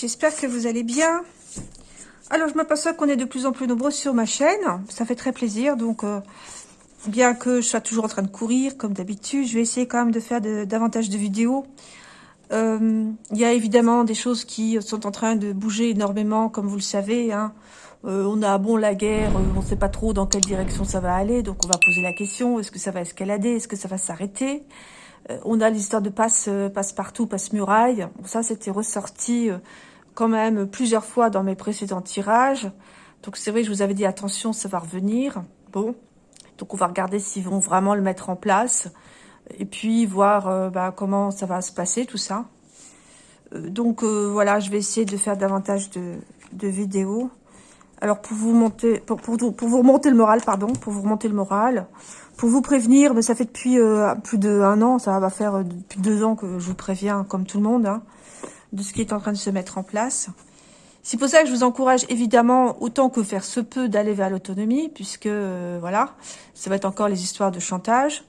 j'espère que vous allez bien. Alors je m'aperçois qu'on est de plus en plus nombreux sur ma chaîne, ça fait très plaisir, donc euh, bien que je sois toujours en train de courir comme d'habitude, je vais essayer quand même de faire davantage de vidéos. Euh, il y a évidemment des choses qui sont en train de bouger énormément, comme vous le savez. Hein. Euh, on a bon la guerre, on ne sait pas trop dans quelle direction ça va aller, donc on va poser la question, est-ce que ça va escalader, est-ce que ça va s'arrêter? On a l'histoire de passe, passe partout, passe muraille. ça, c'était ressorti quand même plusieurs fois dans mes précédents tirages. Donc c'est vrai, je vous avais dit attention, ça va revenir. Bon, donc on va regarder s'ils vont vraiment le mettre en place. Et puis voir bah, comment ça va se passer, tout ça. donc voilà, je vais essayer de faire davantage de, vidéos. Alors pour vous monter, pour, pour, vous remonter le moral, pardon, pour vous remonter le moral, pour vous prévenir, mais ça fait depuis euh, plus d'un an, ça va faire euh, depuis deux ans que je vous préviens, comme tout le monde, hein, de ce qui est en train de se mettre en place. C'est pour ça que je vous encourage évidemment, autant que faire se peut, d'aller vers l'autonomie, puisque, euh, voilà, ça va être encore les histoires de chantage.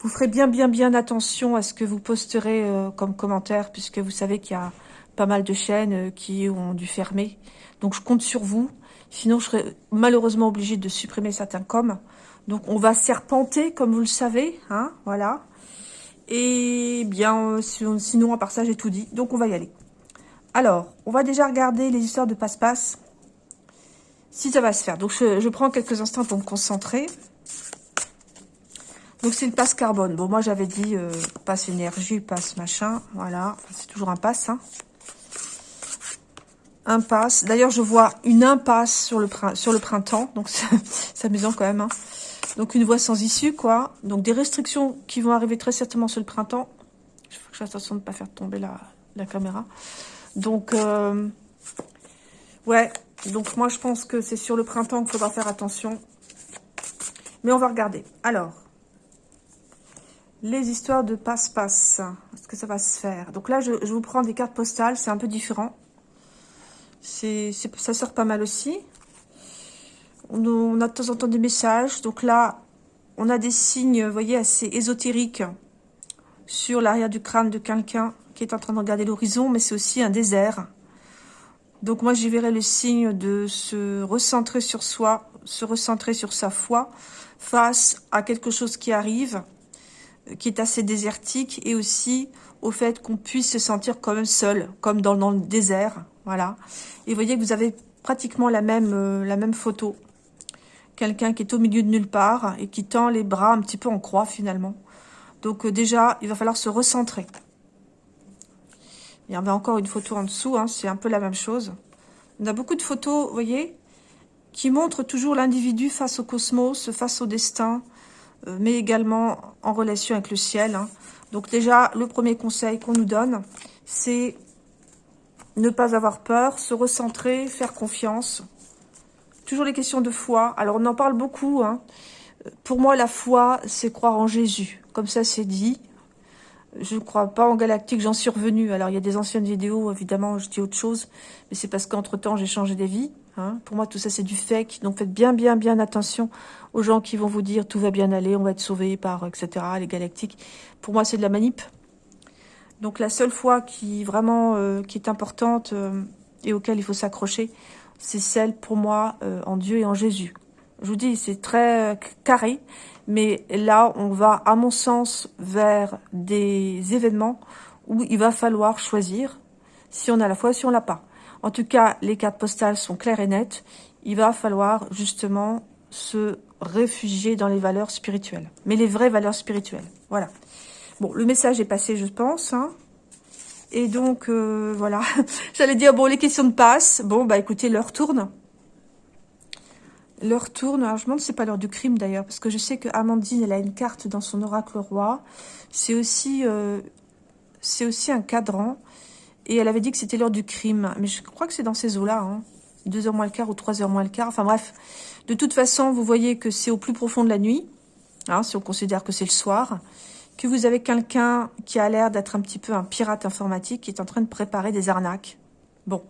Vous ferez bien, bien, bien attention à ce que vous posterez comme commentaire, puisque vous savez qu'il y a pas mal de chaînes qui ont dû fermer. Donc je compte sur vous. Sinon, je serais malheureusement obligée de supprimer certains coms. Donc, on va serpenter, comme vous le savez. Hein, voilà. Et bien, euh, sinon, à part ça, j'ai tout dit. Donc, on va y aller. Alors, on va déjà regarder les histoires de passe-passe. Si ça va se faire. Donc, je, prends quelques instants pour me concentrer. Donc, c'est le passe carbone. Bon, moi, j'avais dit euh, passe énergie, passe machin. Voilà. c'est toujours un passe. Hein. Impasse. D'ailleurs, je vois une impasse sur le, sur le printemps. Donc, c'est amusant quand même. Hein. Donc une voie sans issue, quoi. Donc des restrictions qui vont arriver très certainement sur le printemps. Il faut que je attention de ne pas faire tomber la, caméra. Donc, euh, ouais. Donc moi, je pense que c'est sur le printemps qu'il faudra faire attention. Mais on va regarder. Alors, les histoires de passe-passe. Est-ce que ça va se faire? Donc là, je, vous prends des cartes postales. C'est un peu différent. Ça sort pas mal aussi. On a de temps en temps des messages. Donc là, on a des signes, vous voyez, assez ésotériques sur l'arrière du crâne de quelqu'un qui est en train de regarder l'horizon, mais c'est aussi un désert. Donc moi, j'y verrai le signe de se recentrer sur soi, se recentrer sur sa foi face à quelque chose qui arrive, qui est assez désertique, et aussi au fait qu'on puisse se sentir quand même seul, comme dans, le désert, voilà. Et vous voyez que vous avez pratiquement la même, euh, la même photo quelqu'un qui est au milieu de nulle part et qui tend les bras un petit peu en croix finalement. Donc euh, déjà, il va falloir se recentrer. Il y en a encore une photo en dessous, hein, c'est un peu la même chose. On a beaucoup de photos, vous voyez, qui montrent toujours l'individu face au cosmos, face au destin, euh, mais également en relation avec le ciel. Hein. Donc déjà, le premier conseil qu'on nous donne, c'est ne pas avoir peur, se recentrer, faire confiance, Toujours les questions de foi. Alors, on en parle beaucoup. Hein. Pour moi, la foi, c'est croire en Jésus. Comme ça, c'est dit. Je ne crois pas en galactique, j'en suis revenue. Alors, il y a des anciennes vidéos, évidemment, je dis autre chose. Mais c'est parce qu'entre-temps, j'ai changé des vies. Hein. Pour moi, tout ça, c'est du fake. Donc, faites bien, bien, bien attention aux gens qui vont vous dire « tout va bien aller, on va être sauvé par, etc. » Les galactiques. Pour moi, c'est de la manip. Donc, la seule foi qui, vraiment, euh, qui est importante euh, et auquel il faut s'accrocher, c'est celle pour moi euh, en Dieu et en Jésus. Je vous dis, c'est très euh, carré, mais là, on va, à mon sens, vers des événements où il va falloir choisir si on a la foi, si on l'a pas. En tout cas, les cartes postales sont claires et nettes. Il va falloir justement se réfugier dans les valeurs spirituelles. Mais les vraies valeurs spirituelles. Voilà. Bon, le message est passé, je pense. Hein. Et donc, euh, voilà. J'allais dire, bon, les questions de passe. Bon, bah écoutez, l'heure tourne. L'heure tourne. Alors, je me demande si c'est pas l'heure du crime, d'ailleurs. Parce que je sais que Amandine, elle a une carte dans son oracle roi. C'est aussi, euh, c'est aussi un cadran. Et elle avait dit que c'était l'heure du crime. Mais je crois que c'est dans ces eaux-là. Hein. 2h moins le quart ou 3h moins le quart. Enfin bref. De toute façon, vous voyez que c'est au plus profond de la nuit. Hein, si on considère que c'est le soir que vous avez quelqu'un qui a l'air d'être un petit peu un pirate informatique qui est en train de préparer des arnaques. Bon,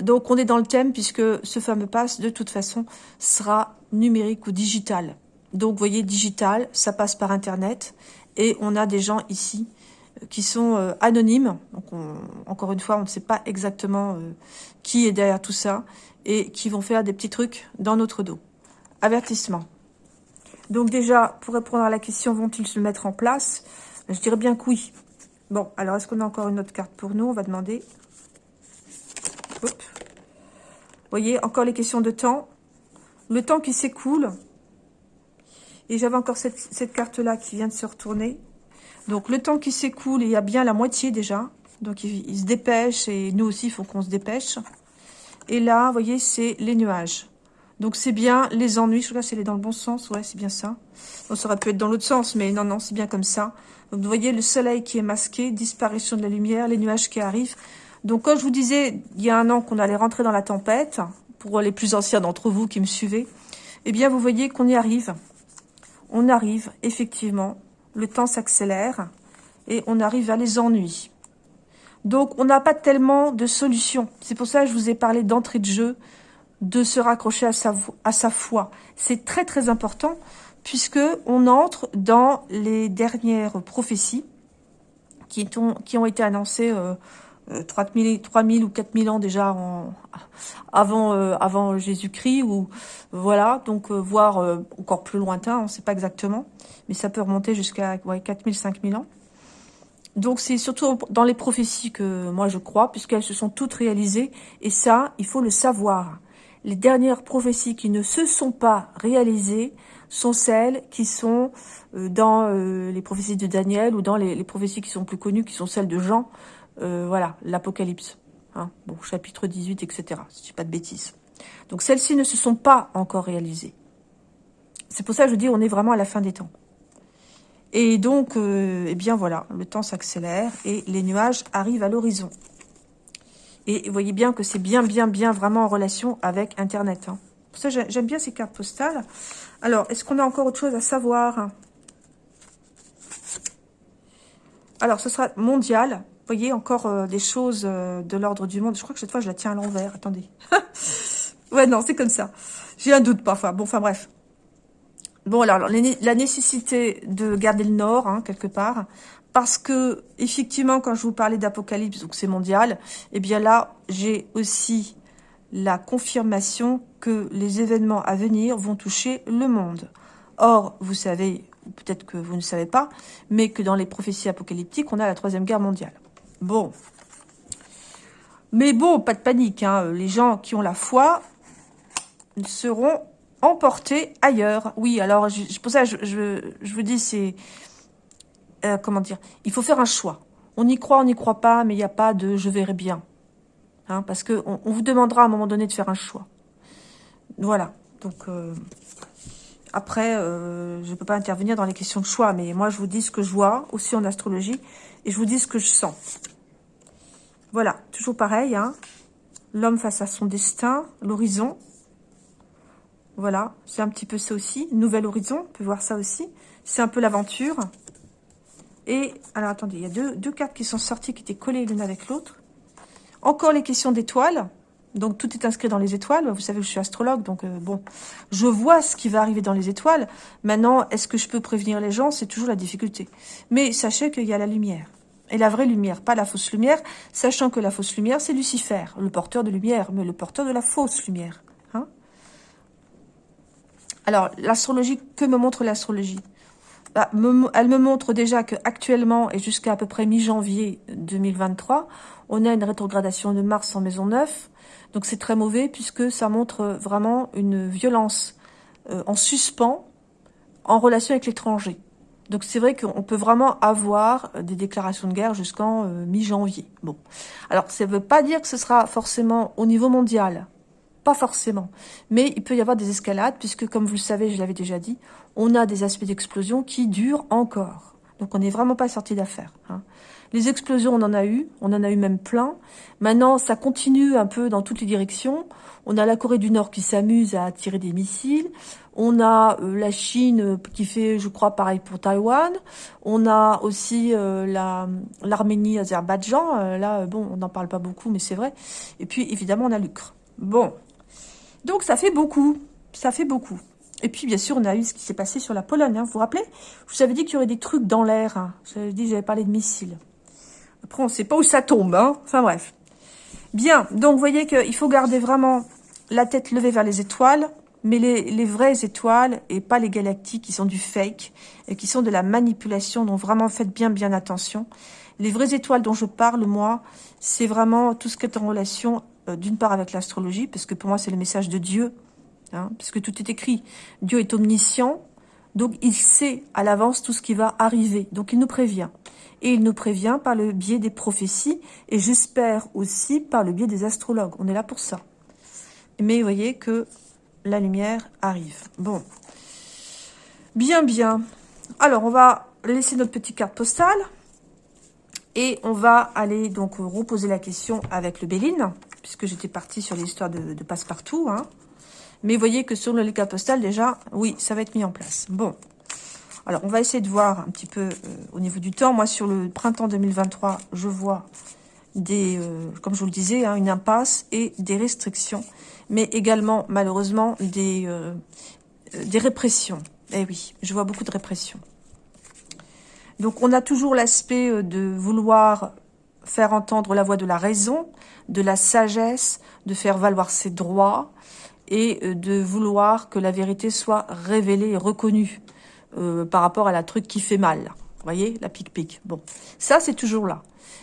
donc on est dans le thème puisque ce fameux pass, de toute façon, sera numérique ou digital. Donc, vous voyez, digital, ça passe par Internet. Et on a des gens ici qui sont anonymes. Donc, encore une fois, on ne sait pas exactement qui est derrière tout ça et qui vont faire des petits trucs dans notre dos. Avertissement. Donc déjà, pour répondre à la question, vont-ils se mettre en place? Je dirais bien que oui. Bon, alors est-ce qu'on a encore une autre carte pour nous? On va demander. Vous voyez, encore les questions de temps. Le temps qui s'écoule. Et j'avais encore cette, carte-là qui vient de se retourner. Donc le temps qui s'écoule, il y a bien la moitié déjà. Donc il, se dépêche et nous aussi, il faut qu'on se dépêche. Et là, vous voyez, c'est les nuages. Donc c'est bien les ennuis. Je crois que c'est dans le bon sens. Ouais, c'est bien ça. ça aurait pu être dans l'autre sens, mais non, non, c'est bien comme ça. Donc vous voyez le soleil qui est masqué, disparition de la lumière, les nuages qui arrivent. Donc comme je vous disais, il y a un an qu'on allait rentrer dans la tempête, pour les plus anciens d'entre vous qui me suivez, eh bien vous voyez qu'on y arrive. On arrive, effectivement, le temps s'accélère et on arrive à les ennuis. Donc on n'a pas tellement de solutions. C'est pour ça que je vous ai parlé d'entrée de jeu, de se raccrocher à sa, à foi. C'est très très important puisque on entre dans les dernières prophéties qui ont, qui ont été annoncées euh, 3000, euh, 3000 ou 4000 ans déjà avant, euh, avant Jésus-Christ, ou voilà, donc euh, voire encore plus lointain, on ne sait pas exactement, mais ça peut remonter jusqu'à ouais, 4000, 5000 ans. Donc c'est surtout dans les prophéties que moi je crois, puisqu'elles se sont toutes réalisées, et ça, il faut le savoir. Les dernières prophéties qui ne se sont pas réalisées sont celles qui sont euh, dans euh, les prophéties de Daniel ou dans les, prophéties qui sont plus connues, qui sont celles de Jean, euh, voilà, l'Apocalypse. Hein, bon, chapitre 18, etc. Si je dis pas de bêtises. Donc celles-ci ne se sont pas encore réalisées. C'est pour ça que je dis on est vraiment à la fin des temps. Et donc, eh bien voilà, le temps s'accélère et les nuages arrivent à l'horizon. Et vous voyez bien que c'est bien, bien, bien vraiment en relation avec Internet. Hein. Ça, j'aime bien ces cartes postales. Alors, est-ce qu'on a encore autre chose à savoir? Alors, ce sera mondial. Vous voyez, encore euh, des choses euh, de l'ordre du monde. Je crois que cette fois, je la tiens à l'envers. Attendez. ouais, non, c'est comme ça. J'ai un doute parfois. Bon, enfin bref. Bon, alors, la nécessité de garder le nord, hein, quelque part, parce que, effectivement, quand je vous parlais d'Apocalypse, donc c'est mondial, eh bien là, j'ai aussi la confirmation que les événements à venir vont toucher le monde. Or, vous savez, peut-être que vous ne savez pas, mais que dans les prophéties apocalyptiques, on a la Troisième Guerre mondiale. Bon. Mais bon, pas de panique. Hein. Les gens qui ont la foi seront emportés ailleurs. Oui, alors, pour ça, je vous dis, c'est euh, comment dire, il faut faire un choix. On y croit, on n'y croit pas, mais il n'y a pas de « je verrai bien hein, Parce qu'on on vous demandera à un moment donné de faire un choix. Voilà. Donc, euh, après, euh, je ne peux pas intervenir dans les questions de choix, mais moi, je vous dis ce que je vois, aussi en astrologie, et je vous dis ce que je sens. Voilà, toujours pareil, hein. L'homme face à son destin, l'horizon. Voilà, c'est un petit peu ça aussi. Nouvel horizon, on peut voir ça aussi. C'est un peu l'aventure. Et, alors attendez, il y a deux, cartes qui sont sorties, qui étaient collées l'une avec l'autre. Encore les questions d'étoiles. Donc, tout est inscrit dans les étoiles. Vous savez que je suis astrologue, donc euh, bon, je vois ce qui va arriver dans les étoiles. Maintenant, est-ce que je peux prévenir les gens? C'est toujours la difficulté. Mais sachez qu'il y a la lumière. Et la vraie lumière, pas la fausse lumière, sachant que la fausse lumière, c'est Lucifer, le porteur de lumière, mais le porteur de la fausse lumière. Hein Alors, l'astrologie, que me montre l'astrologie? Bah, elle me montre déjà qu'actuellement et jusqu'à à peu près mi-janvier 2023, on a une rétrogradation de Mars en maison 9. Donc c'est très mauvais puisque ça montre vraiment une violence euh, en suspens en relation avec l'étranger. Donc c'est vrai qu'on peut vraiment avoir des déclarations de guerre jusqu'en euh, mi-janvier. Bon, alors ça ne veut pas dire que ce sera forcément au niveau mondial. Pas forcément. Mais il peut y avoir des escalades, puisque comme vous le savez, je l'avais déjà dit, on a des aspects d'explosion qui durent encore. Donc on n'est vraiment pas sorti d'affaire. Hein. Les explosions, on en a eu, on en a eu même plein. Maintenant, ça continue un peu dans toutes les directions. On a la Corée du Nord qui s'amuse à tirer des missiles. On a euh, la Chine euh, qui fait, je crois, pareil pour Taïwan. On a aussi euh, l'Arménie, Azerbaïdjan. là, bon, on n'en parle pas beaucoup, mais c'est vrai. Et puis, évidemment, on a l'Ukraine. Bon, donc ça fait beaucoup, ça fait beaucoup. Et puis, bien sûr, on a eu ce qui s'est passé sur la Pologne. Hein. Vous vous rappelez? Je vous avais dit qu'il y aurait des trucs dans l'air. Hein. J'avais dit, j'avais parlé de missiles. Après, on ne sait pas où ça tombe. Hein. Enfin, bref. Bien. Donc, vous voyez qu'il faut garder vraiment la tête levée vers les étoiles. Mais les, vraies étoiles, et pas les galactiques qui sont du fake, et qui sont de la manipulation, donc vraiment faites bien, bien attention. Les vraies étoiles dont je parle, moi, c'est vraiment tout ce qui est en relation, euh, d'une part avec l'astrologie, parce que pour moi, c'est le message de Dieu, hein, puisque tout est écrit. Dieu est omniscient, donc il sait à l'avance tout ce qui va arriver, donc il nous prévient. Et il nous prévient par le biais des prophéties, et j'espère aussi par le biais des astrologues. On est là pour ça. Mais vous voyez que la lumière arrive. Bon. Bien, bien. Alors, on va laisser notre petite carte postale. Et on va aller donc reposer la question avec le Béline, puisque j'étais partie sur l'histoire de, passe-partout. Hein. Mais voyez que sur le carte postal, déjà, oui, ça va être mis en place. Bon. Alors, on va essayer de voir un petit peu euh, au niveau du temps. Moi, sur le printemps 2023, je vois des, euh, comme je vous le disais, hein, une impasse et des restrictions mais également, malheureusement, des, euh, des répressions. Eh oui, je vois beaucoup de répressions. Donc, on a toujours l'aspect de vouloir faire entendre la voix de la raison, de la sagesse, de faire valoir ses droits et euh, de vouloir que la vérité soit révélée et reconnue par rapport à la truc qui fait mal. Vous voyez, la pique-pique. Bon, ça, c'est toujours là.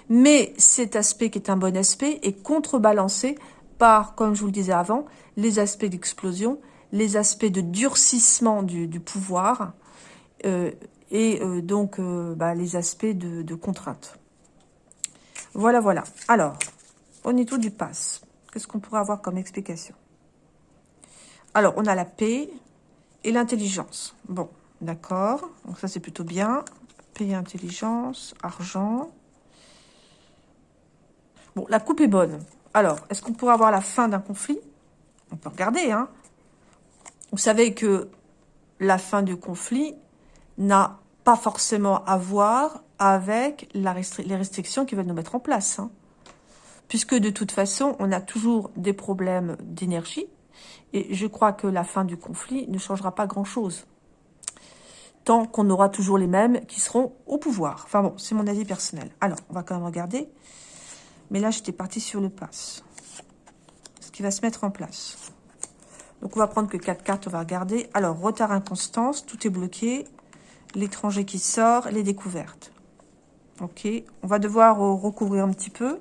Mais cet aspect qui est un bon aspect est contrebalancé par, comme je vous le disais avant, les aspects d'explosion, les aspects de durcissement du, pouvoir euh, et euh, donc euh, bah, les aspects de, de, contrainte. Voilà, voilà. Alors, au niveau du pass, qu'est-ce qu'on pourrait avoir comme explication? Alors, on a la paix et l'intelligence. Bon, d'accord. Donc ça, c'est plutôt bien. Paix et intelligence, argent. Bon, la coupe est bonne. Alors, est-ce qu'on pourrait avoir la fin d'un conflit? On peut regarder. Hein. Vous savez que la fin du conflit n'a pas forcément à voir avec les restrictions qu'ils veulent nous mettre en place. Hein. Puisque de toute façon, on a toujours des problèmes d'énergie. Et je crois que la fin du conflit ne changera pas grand-chose. Tant qu'on aura toujours les mêmes qui seront au pouvoir. Enfin bon, c'est mon avis personnel. Alors, on va quand même regarder. Mais là, j'étais partie sur le pass. Ce qui va se mettre en place. Donc, on va prendre que quatre cartes, on va regarder. Alors, retard inconstance, tout est bloqué. L'étranger qui sort, les découvertes. Ok, on va devoir recouvrir un petit peu.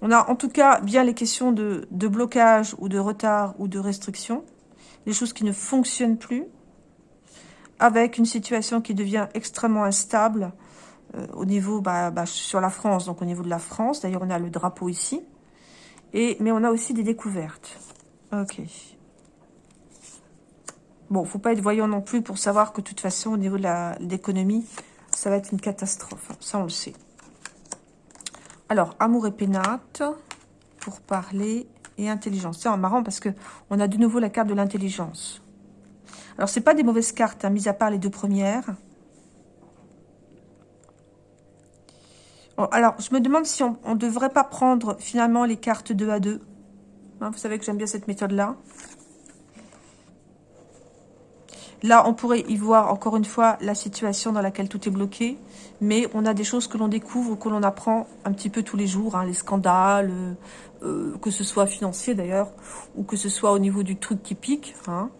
On a en tout cas bien les questions de, de blocage ou de retard ou de restriction. Des choses qui ne fonctionnent plus. Avec une situation qui devient extrêmement instable euh, au niveau, bah, bah, sur la France, donc au niveau de la France. D'ailleurs, on a le drapeau ici. Et, mais on a aussi des découvertes. Ok. Bon, faut pas être voyant non plus pour savoir que de toute façon, au niveau de l'économie, ça va être une catastrophe. Ça, on le sait. Alors, amour et pénate, pour parler, et intelligence. C'est marrant parce que on a de nouveau la carte de l'intelligence. Alors, c'est pas des mauvaises cartes, hein, mis à part les deux premières. alors, je me demande si on ne devrait pas prendre finalement les cartes 2 à 2. Hein, vous savez que j'aime bien cette méthode-là. Là, on pourrait y voir encore une fois la situation dans laquelle tout est bloqué. Mais on a des choses que l'on découvre, que l'on apprend un petit peu tous les jours. Hein, les scandales, euh, euh, que ce soit financier d'ailleurs, ou que ce soit au niveau du truc qui pique. Hein.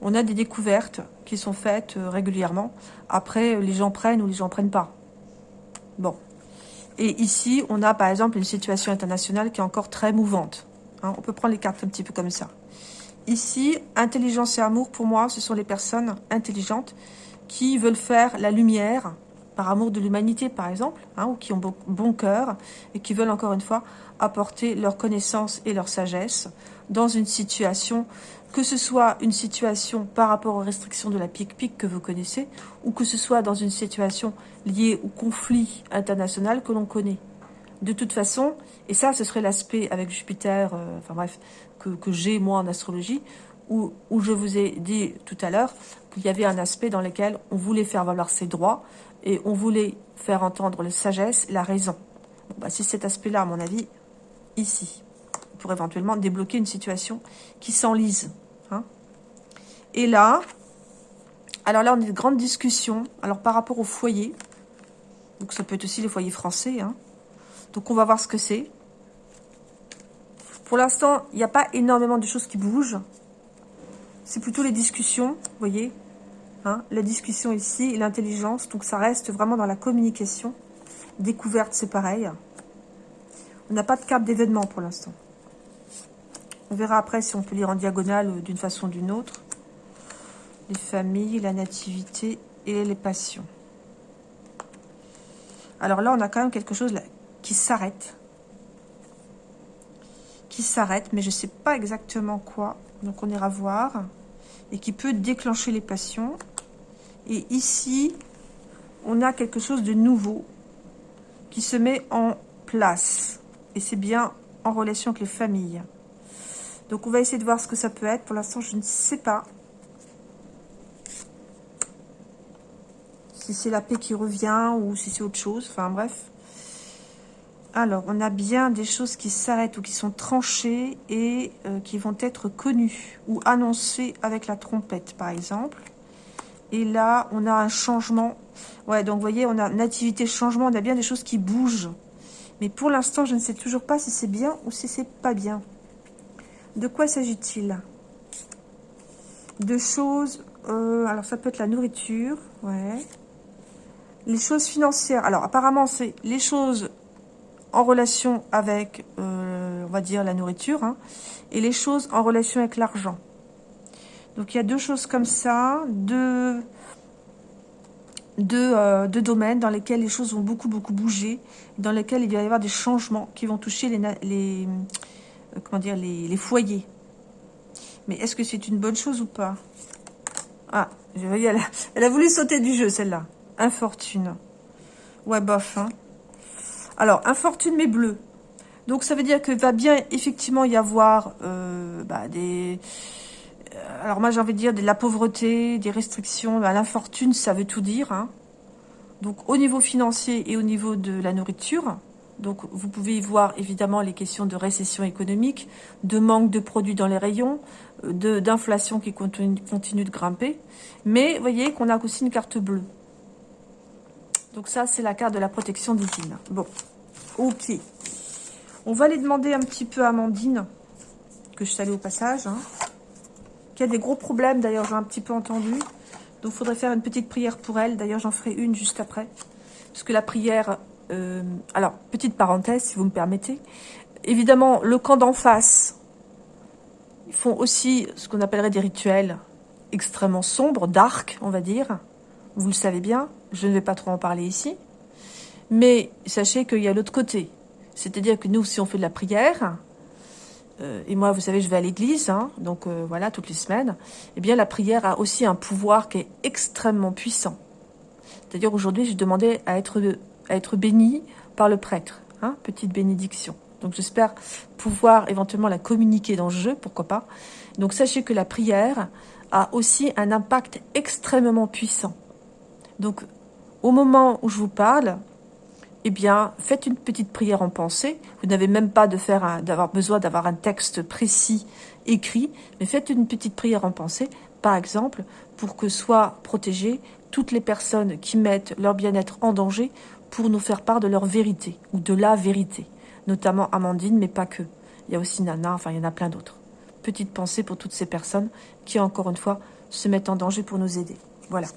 On a des découvertes qui sont faites euh, régulièrement. Après, les gens prennent ou les gens prennent pas. Bon. Et ici, on a par exemple une situation internationale qui est encore très mouvante. Hein. on peut prendre les cartes un petit peu comme ça. Ici, intelligence et amour, pour moi, ce sont les personnes intelligentes qui veulent faire la lumière par amour de l'humanité, par exemple, hein, ou qui ont bon, cœur et qui veulent, encore une fois, apporter leur connaissance et leur sagesse dans une situation que ce soit une situation par rapport aux restrictions de la pique-pique que vous connaissez, ou que ce soit dans une situation liée au conflit international que l'on connaît. De toute façon, et ça, ce serait l'aspect avec Jupiter, euh, enfin bref, que, j'ai moi en astrologie, où, où je vous ai dit tout à l'heure qu'il y avait un aspect dans lequel on voulait faire valoir ses droits, et on voulait faire entendre la sagesse, la raison. bah, c'est cet aspect-là, à mon avis, ici pour éventuellement débloquer une situation qui s'enlise. Hein. Et là, alors là, on est de grandes discussions. Alors, par rapport au foyer, donc ça peut être aussi les foyers français. Hein. Donc, on va voir ce que c'est. Pour l'instant, il n'y a pas énormément de choses qui bougent. C'est plutôt les discussions, vous voyez. Hein, la discussion ici l'intelligence. Donc, ça reste vraiment dans la communication. Découverte, c'est pareil. On n'a pas de carte d'événement pour l'instant. On verra après si on peut lire en diagonale d'une façon ou d'une autre les familles, la nativité et les passions. Alors là, on a quand même quelque chose qui s'arrête. Qui s'arrête, mais je ne sais pas exactement quoi. Donc on ira voir. Et qui peut déclencher les passions. Et ici, on a quelque chose de nouveau qui se met en place. Et c'est bien en relation avec les familles. Donc on va essayer de voir ce que ça peut être. Pour l'instant, je ne sais pas. si c'est la paix qui revient ou si c'est autre chose. Enfin, bref. Alors, on a bien des choses qui s'arrêtent ou qui sont tranchées et euh, qui vont être connues ou annoncées avec la trompette, par exemple. Et là, on a un changement. Ouais, donc vous voyez, on a nativité, changement, on a bien des choses qui bougent. Mais pour l'instant, je ne sais toujours pas si c'est bien ou si c'est pas bien. De quoi s'agit-il? De choses... Euh, alors, ça peut être la nourriture, ouais. Les choses financières, alors apparemment c'est les choses en relation avec, euh, on va dire, la nourriture, hein, et les choses en relation avec l'argent. Donc il y a deux choses comme ça, deux, deux, euh, deux, domaines dans lesquels les choses vont beaucoup, beaucoup bouger, dans lesquels il va y avoir des changements qui vont toucher les, les, euh, comment dire, les, les foyers. Mais est-ce que c'est une bonne chose ou pas? Ah, elle elle a voulu sauter du jeu, celle-là. Infortune. Ouais, bof. Hein. Alors, infortune mais bleu. Donc, ça veut dire que va bien effectivement y avoir euh, bah, des... Euh, alors, moi, j'ai envie de dire de la pauvreté, des restrictions. Bah, l'infortune, ça veut tout dire. Hein. Donc, au niveau financier et au niveau de la nourriture. Donc, vous pouvez y voir, évidemment, les questions de récession économique, de manque de produits dans les rayons, euh, d'inflation qui continue, continue de grimper. Mais, vous voyez qu'on a aussi une carte bleue. Donc ça, c'est la carte de la protection divine. Bon, ok. On va aller demander un petit peu à Amandine, que je salue au passage, hein, qui a des gros problèmes, d'ailleurs, j'ai un petit peu entendu. Donc, il faudrait faire une petite prière pour elle. D'ailleurs, j'en ferai une juste après. Parce que la prière... Euh, alors, petite parenthèse, si vous me permettez. Évidemment, le camp d'en face, ils font aussi ce qu'on appellerait des rituels extrêmement sombres, dark, on va dire. Vous le savez bien. Je ne vais pas trop en parler ici. Mais sachez qu'il y a l'autre côté. C'est-à-dire que nous, si on fait de la prière, euh, et moi, vous savez, je vais à l'église, hein, donc euh, voilà, toutes les semaines, eh bien, la prière a aussi un pouvoir qui est extrêmement puissant. C'est-à-dire, aujourd'hui, je demandais à être, à être béni par le prêtre. Hein, petite bénédiction. Donc, j'espère pouvoir éventuellement la communiquer dans le jeu, pourquoi pas. Donc, sachez que la prière a aussi un impact extrêmement puissant. Donc, au moment où je vous parle, eh bien, faites une petite prière en pensée. Vous n'avez même pas d'avoir besoin d'avoir un texte précis écrit, mais faites une petite prière en pensée, par exemple, pour que soient protégées toutes les personnes qui mettent leur bien-être en danger pour nous faire part de leur vérité, ou de la vérité. Notamment Amandine, mais pas que. Il y a aussi Nana, enfin, il y en a plein d'autres. Petite pensée pour toutes ces personnes qui, encore une fois, se mettent en danger pour nous aider. Voilà.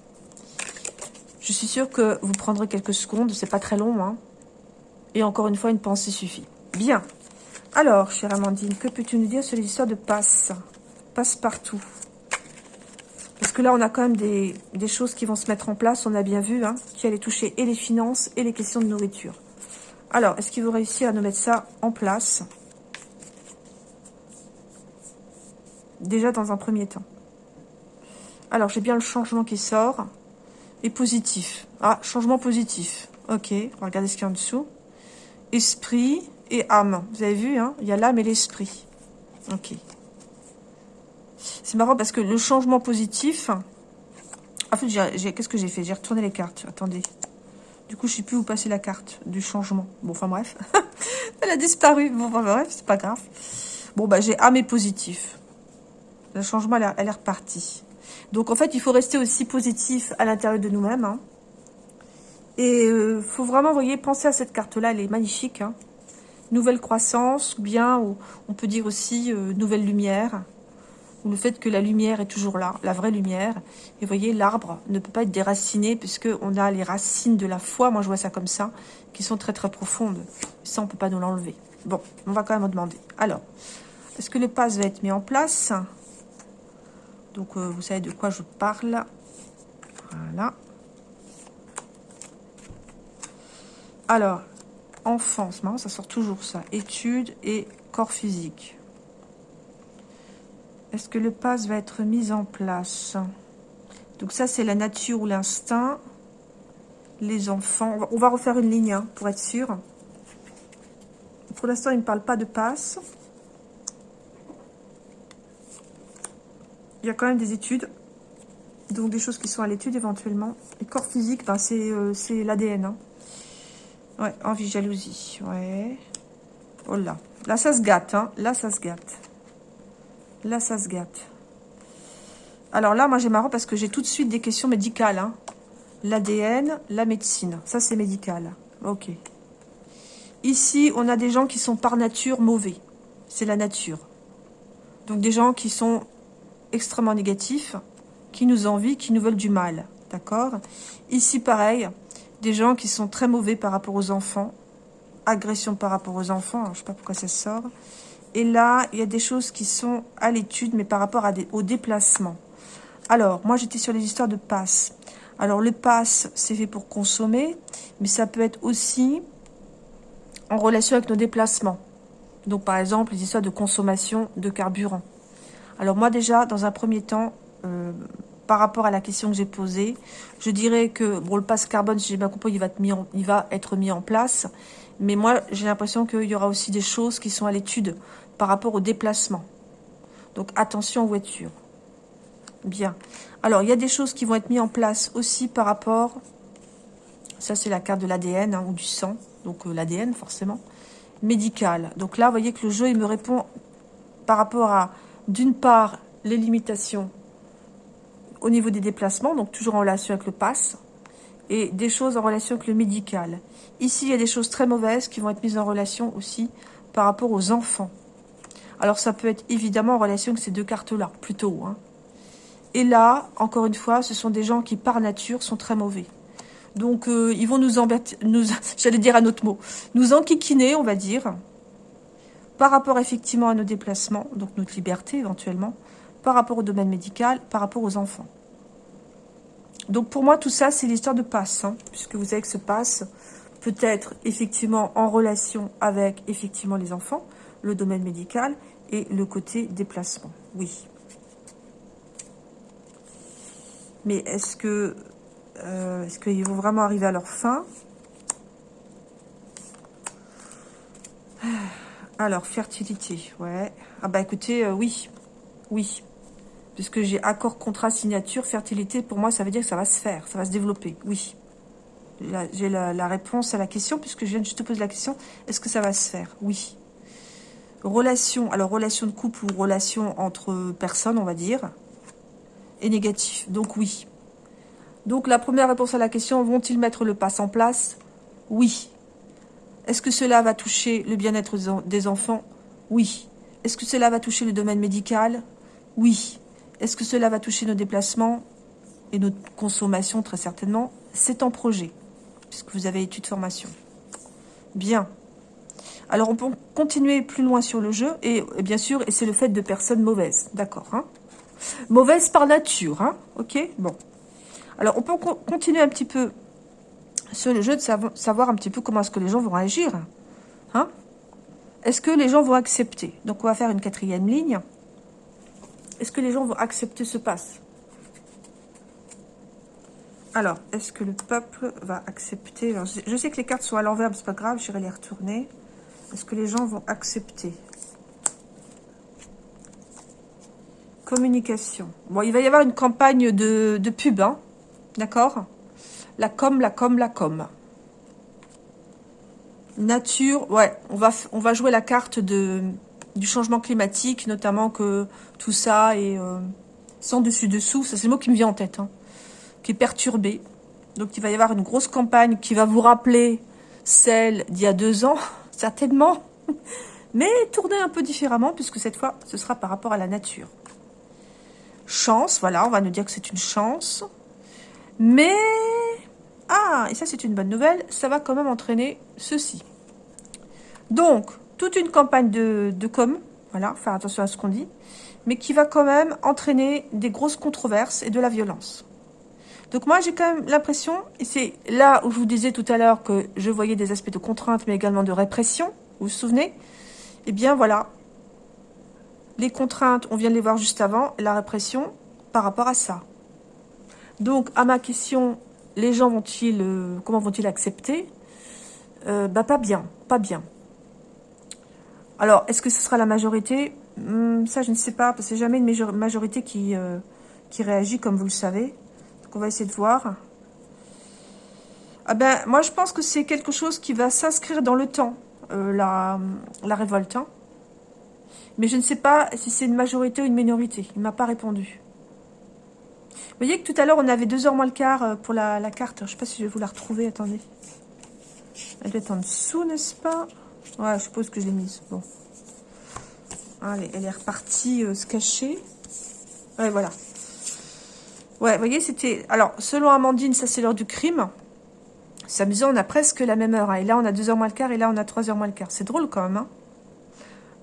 Je suis sûre que vous prendrez quelques secondes, c'est pas très long. Hein. Et encore une fois, une pensée suffit. Bien. Alors, chère Amandine, que peux-tu nous dire sur l'histoire de passe? Passe-partout. Parce que là, on a quand même des, choses qui vont se mettre en place, on a bien vu, hein, qui allaient toucher et les finances et les questions de nourriture. Alors, est-ce qu'ils vont réussir à nous mettre ça en place? Déjà dans un premier temps. Alors, j'ai bien le changement qui sort et positif. Ah, changement positif. Ok, on va regarder ce qu'il y a en dessous. Esprit et âme. Vous avez vu, hein Il y a l'âme et l'esprit. Ok. C'est marrant parce que le changement positif... En fait, qu'est-ce que j'ai fait? J'ai retourné les cartes. Attendez. Du coup, je sais plus où passer la carte du changement. Bon, enfin bref. Elle a disparu. Bon, enfin bref, c'est pas grave. Bon, bah j'ai âme et positif. Le changement, elle, est repartie. Donc en fait, il faut rester aussi positif à l'intérieur de nous-mêmes. Hein. Et il euh, faut vraiment, vous voyez, penser à cette carte-là, elle est magnifique. Hein. Nouvelle croissance, ou bien on peut dire aussi euh, nouvelle lumière. Ou le fait que la lumière est toujours là, la vraie lumière. Et vous voyez, l'arbre ne peut pas être déraciné puisqu'on a les racines de la foi, moi je vois ça comme ça, qui sont très très profondes. Ça, on ne peut pas nous l'enlever. Bon, on va quand même demander. Alors, est-ce que le pass va être mis en place? Donc, euh, vous savez de quoi je parle. Voilà. Alors, enfance, ça sort toujours ça. Études et corps physique. Est-ce que le pass va être mis en place? Donc ça, c'est la nature ou l'instinct. Les enfants. On va refaire une ligne hein, pour être sûr. Pour l'instant, il ne parle pas de passe. Il y a quand même des études. Donc des choses qui sont à l'étude éventuellement. Et corps physique, ben, c'est euh, l'ADN. Hein. Ouais, envie, jalousie. Ouais. Oh là. Là, ça se gâte. Hein. Là, ça se gâte. Là, ça se gâte. Alors là, moi, j'ai marrant parce que j'ai tout de suite des questions médicales. Hein. L'ADN, la médecine. Ça, c'est médical. Ok. Ici, on a des gens qui sont par nature mauvais. C'est la nature. Donc, des gens qui sont extrêmement négatifs, qui nous envient, qui nous veulent du mal. D'accord? Ici, pareil, des gens qui sont très mauvais par rapport aux enfants. Agression par rapport aux enfants. je ne sais pas pourquoi ça sort. Et là, il y a des choses qui sont à l'étude, mais par rapport à des, au déplacement. Alors, moi, j'étais sur les histoires de passe. Alors, le pass, c'est fait pour consommer, mais ça peut être aussi en relation avec nos déplacements. Donc, par exemple, les histoires de consommation de carburant. Alors, moi, déjà, dans un premier temps, euh, par rapport à la question que j'ai posée, je dirais que bon, le pass carbone, si j'ai bien compris, il va, être mis en, place. Mais moi, j'ai l'impression qu'il y aura aussi des choses qui sont à l'étude par rapport au déplacement. Donc attention aux voitures. Bien. Alors, il y a des choses qui vont être mises en place aussi par rapport... Ça, c'est la carte de l'ADN hein, ou du sang. Donc euh, l'ADN, forcément. Médical. Donc là, vous voyez que le jeu, il me répond par rapport à, d'une part, les limitations au niveau des déplacements, donc toujours en relation avec le pass, et des choses en relation avec le médical. Ici, il y a des choses très mauvaises qui vont être mises en relation aussi par rapport aux enfants. Alors, ça peut être évidemment en relation avec ces deux cartes-là, plutôt. Hein. Et là, encore une fois, ce sont des gens qui, par nature, sont très mauvais. Donc, euh, ils vont nous embêter, nous, j'allais dire un autre mot, nous enquiquiner, on va dire, par rapport effectivement à nos déplacements, donc notre liberté éventuellement, par rapport au domaine médical, par rapport aux enfants. Donc pour moi, tout ça, c'est l'histoire de passe, hein, puisque vous savez que ce passe peut être effectivement en relation avec effectivement les enfants, le domaine médical, et le côté déplacement. Oui. Mais est-ce que euh, est-ce qu'ils vont vraiment arriver à leur fin? Alors, fertilité, ouais. Ah bah écoutez, euh, oui, oui. Puisque j'ai accord, contrat, signature, fertilité, pour moi, ça veut dire que ça va se faire, ça va se développer, oui. J'ai la, réponse à la question, puisque je viens de juste te poser la question, est-ce que ça va se faire? Oui. Relation, alors relation de couple ou relation entre personnes, on va dire, est négatif. Donc oui. Donc la première réponse à la question, vont-ils mettre le pass en place? Oui. Est-ce que cela va toucher le bien-être des enfants? Oui. Est-ce que cela va toucher le domaine médical? Oui. Est-ce que cela va toucher nos déplacements et notre consommation? Très certainement. C'est en projet, puisque vous avez études formation. Bien. Alors, on peut continuer plus loin sur le jeu, et, bien sûr, et c'est le fait de personnes mauvaises, d'accord hein? Mauvaises par nature, hein? Ok? Bon. Alors, on peut continuer un petit peu sur le jeu de savoir un petit peu comment est-ce que les gens vont réagir. Hein Est-ce que les gens vont accepter? Donc, on va faire une quatrième ligne. Est-ce que les gens vont accepter ce passe Alors, est-ce que le peuple va accepter? Je sais que les cartes sont à l'envers, mais c'est pas grave, j'irai les retourner. Est-ce que les gens vont accepter? Communication. Bon, il va y avoir une campagne de, pub, hein D'accord? La com, la com, la com. Nature, ouais, on va, jouer la carte du changement climatique, notamment que tout ça est, euh, sans dessus-dessous, ça c'est le mot qui me vient en tête, hein, qui est perturbé. Donc il va y avoir une grosse campagne qui va vous rappeler celle d'il y a deux ans, certainement, mais tournée un peu différemment, puisque cette fois, ce sera par rapport à la nature. Chance, voilà, on va nous dire que c'est une chance. Mais, ah, et ça c'est une bonne nouvelle, ça va quand même entraîner ceci. Donc, toute une campagne de, de com, voilà, faire attention à ce qu'on dit, mais qui va quand même entraîner des grosses controverses et de la violence. Donc moi, j'ai quand même l'impression, et c'est là où je vous disais tout à l'heure que je voyais des aspects de contrainte, mais également de répression, vous vous souvenez? Eh bien voilà, les contraintes, on vient de les voir juste avant, la répression par rapport à ça. Donc, à ma question, les gens vont-ils, euh, comment vont-ils accepter? Euh, Bah pas bien, pas bien. Alors, est-ce que ce sera la majorité? Hmm, Ça, je ne sais pas, parce que c'est jamais une majorité qui, euh, qui réagit, comme vous le savez. Donc, on va essayer de voir. Ah ben, moi, je pense que c'est quelque chose qui va s'inscrire dans le temps, la, la révolte. Hein. Mais je ne sais pas si c'est une majorité ou une minorité. Il ne m'a pas répondu. Vous voyez que tout à l'heure, on avait deux heures moins le quart euh, pour la, carte. Je ne sais pas si je vais vous la retrouver. Attendez. Elle doit être en dessous, n'est-ce pas? Ouais, je suppose que je l'ai mise. Bon. Allez, elle est repartie euh, se cacher. Ouais, voilà. Ouais, vous voyez, c'était... Alors, selon Amandine, ça c'est l'heure du crime. C'est amusant, on a presque la même heure. Hein. Et là, on a deux heures moins le quart et là, on a trois heures moins le quart. C'est drôle quand même, hein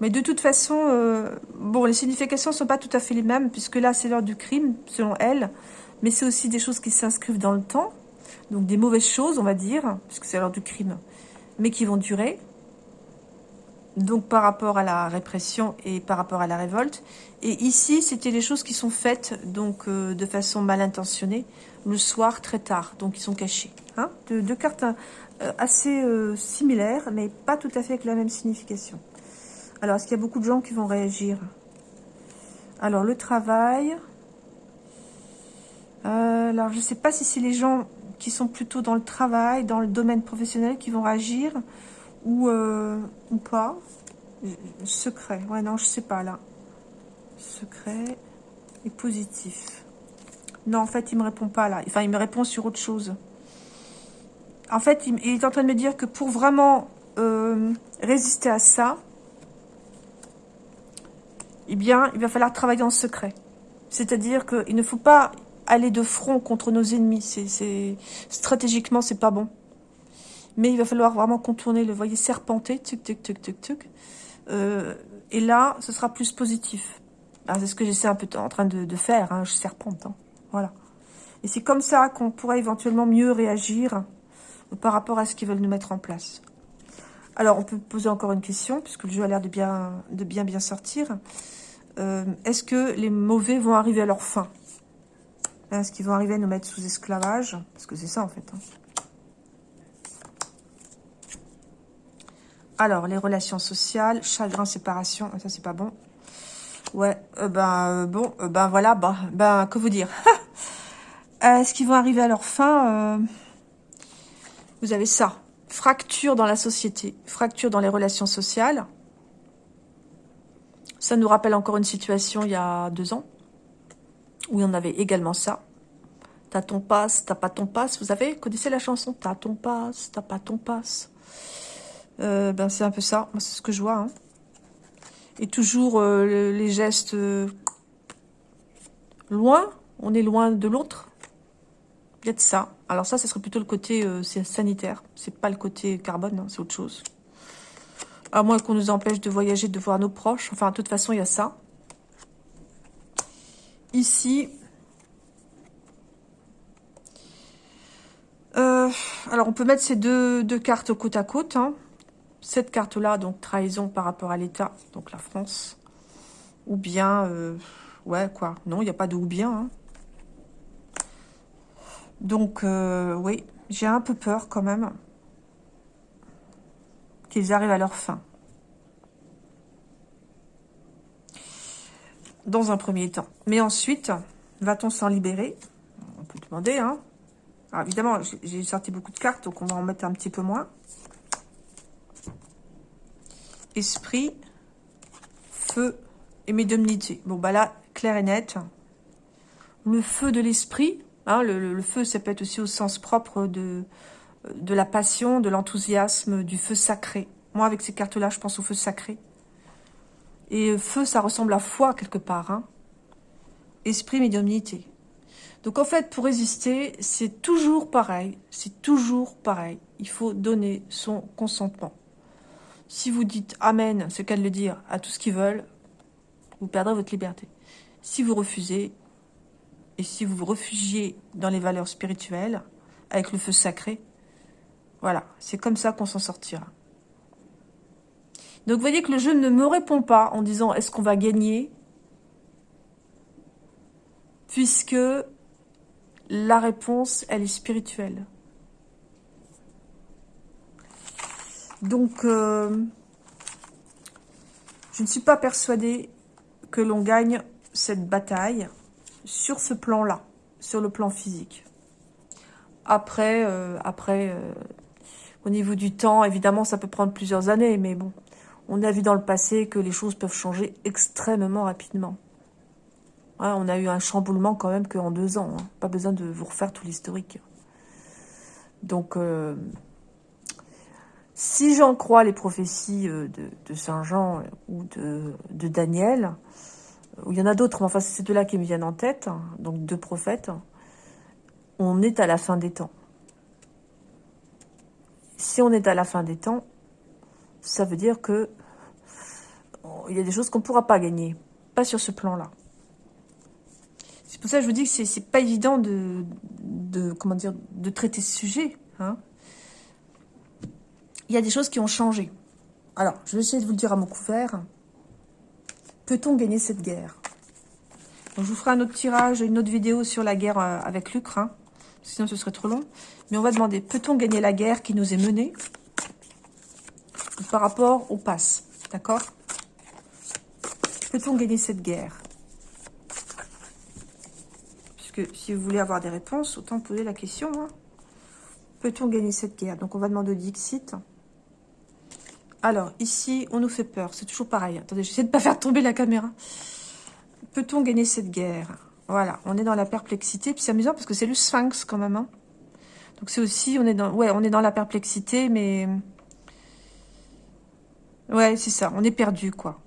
mais de toute façon, euh, bon, les significations ne sont pas tout à fait les mêmes, puisque là, c'est l'heure du crime, selon elle. Mais c'est aussi des choses qui s'inscrivent dans le temps. Donc des mauvaises choses, on va dire, puisque c'est l'heure du crime, mais qui vont durer. Donc par rapport à la répression et par rapport à la révolte. Et ici, c'était les choses qui sont faites donc euh, de façon mal intentionnée, le soir très tard, donc ils sont cachés. Hein deux, cartes euh, assez similaires, mais pas tout à fait avec la même signification. Alors, est-ce qu'il y a beaucoup de gens qui vont réagir? Alors, le travail. Euh, alors, je ne sais pas si c'est les gens qui sont plutôt dans le travail, dans le domaine professionnel, qui vont réagir ou, euh, pas. Secret. Ouais, non, je sais pas, là. Secret et positif. Non, en fait, il me répond pas, là. Enfin, il me répond sur autre chose. En fait, il, est en train de me dire que pour vraiment euh, résister à ça, eh bien, il va falloir travailler en secret. C'est-à-dire qu'il ne faut pas aller de front contre nos ennemis. C'est Stratégiquement, c'est pas bon. Mais il va falloir vraiment contourner le, voyez, serpenter. Euh, et là, ce sera plus positif. Ah, c'est ce que j'essaie un peu en train de, faire, hein, je serpente. Hein. Voilà. Et c'est comme ça qu'on pourrait éventuellement mieux réagir par rapport à ce qu'ils veulent nous mettre en place. Alors, on peut poser encore une question, puisque le jeu a l'air de de bien, bien sortir. Euh, est-ce que les mauvais vont arriver à leur fin? Est-ce qu'ils vont arriver à nous mettre sous esclavage? Parce que c'est ça, en fait. Hein. Alors, les relations sociales, chagrin, séparation, ça, c'est pas bon. Ouais, euh, ben, euh, bon, ben, voilà, ben, ben, que vous dire Est-ce qu'ils vont arriver à leur fin Vous avez ça. Fracture dans la société, fracture dans les relations sociales. Ça nous rappelle encore une situation il y a deux ans, où on avait également ça. T'as ton passe, t'as pas ton passe. Vous avez connaissez la chanson T'as ton passe, t'as pas ton passe. Euh, ben c'est un peu ça. c'est ce que je vois. Hein. Et toujours euh, les gestes euh, loin. On est loin de l'autre. Il y a de ça. Alors ça, ce serait plutôt le côté sanitaire. C'est pas le côté carbone, hein, c'est autre chose. À moins qu'on nous empêche de voyager, de voir nos proches. Enfin, de toute façon, il y a ça. Ici. Euh, alors, on peut mettre ces deux, cartes côte à côte. Hein. Cette carte-là, donc trahison par rapport à l'État, donc la France. Ou bien... Euh, ouais, quoi. Non, il n'y a pas de ou bien. Hein. Donc, euh, oui, j'ai un peu peur quand même qu'ils arrivent à leur fin. Dans un premier temps. Mais ensuite, va-t-on s'en libérer? On peut demander, hein. Alors, évidemment, j'ai sorti beaucoup de cartes, donc on va en mettre un petit peu moins. Esprit, feu et médiumnité. Bon, bah là, clair et net. le feu de l'esprit. Hein, le, feu, ça peut être aussi au sens propre de, de la passion, de l'enthousiasme, du feu sacré. Moi, avec ces cartes-là, je pense au feu sacré. Et feu, ça ressemble à foi, quelque part. Hein. Esprit, médiumnité. Donc, en fait, pour résister, c'est toujours pareil. C'est toujours pareil. Il faut donner son consentement. Si vous dites « Amen », c'est qu'à le dire, à tout ce qu'ils veulent, vous perdrez votre liberté. Si vous refusez, et si vous vous réfugiez dans les valeurs spirituelles, avec le feu sacré, voilà, c'est comme ça qu'on s'en sortira. Donc vous voyez que le jeu ne me répond pas en disant est-ce qu'on va gagner? Puisque la réponse, elle est spirituelle. Donc, euh, je ne suis pas persuadée que l'on gagne cette bataille sur ce plan-là, sur le plan physique. Après, euh, après euh, au niveau du temps, évidemment, ça peut prendre plusieurs années, mais bon, on a vu dans le passé que les choses peuvent changer extrêmement rapidement. on a eu un chamboulement quand même qu'en deux ans. Hein. Pas besoin de vous refaire tout l'historique. Donc, euh, si j'en crois les prophéties euh, de, Saint Jean ou de, Daniel, ou il y en a d'autres, mais enfin c'est deux-là qui me viennent en tête, hein, donc deux prophètes, on est à la fin des temps. Si on est à la fin des temps, ça veut dire que il y a des choses qu'on ne pourra pas gagner. Pas sur ce plan-là. C'est pour ça que je vous dis que c'est pas évident de, de traiter ce sujet. Hein. Il y a des choses qui ont changé. Alors, je vais essayer de vous le dire à mon couvert. Peut-on gagner cette guerre? Je vous ferai un autre tirage, une autre vidéo sur la guerre euh, avec l'Ukraine. Sinon, ce serait trop long. Mais on va demander, peut-on gagner la guerre qui nous est menée par rapport au pass D'accord? Peut-on gagner cette guerre? Puisque si vous voulez avoir des réponses, autant poser la question. Hein. Peut-on gagner cette guerre? Donc, on va demander au Dixit. Alors, ici, on nous fait peur. C'est toujours pareil. Attendez, j'essaie de ne pas faire tomber la caméra. Peut-on gagner cette guerre? Voilà, on est dans la perplexité. Puis c'est amusant parce que c'est le sphinx quand même. Hein. Donc c'est aussi, on est dans, ouais, on est dans la perplexité, mais... Ouais, c'est ça, on est perdu, quoi.